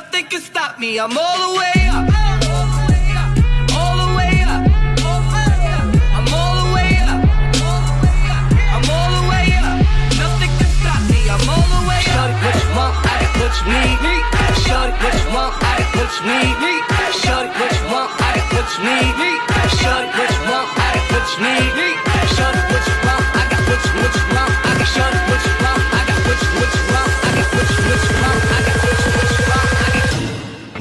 Nothing can stop me. I'm all the way up. All the way up. I'm all the way up. I'm all the way up. Nothing can stop me. I'm all the way up. Shorty, what you need. Shorty, what you want? I got what you need. Shorty, what you? I what you want? I got what you need.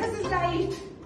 This is right.